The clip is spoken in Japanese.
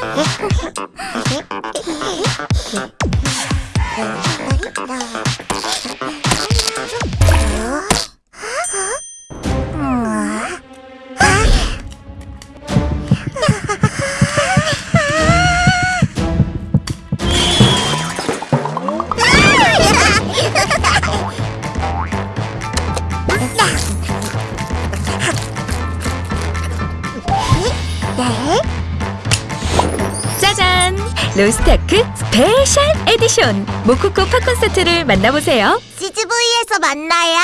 えっ? 잔! 로스타크 스페셜 에디션 모코코 팝콘 세트를 만나보세요. CGV에서 만나요.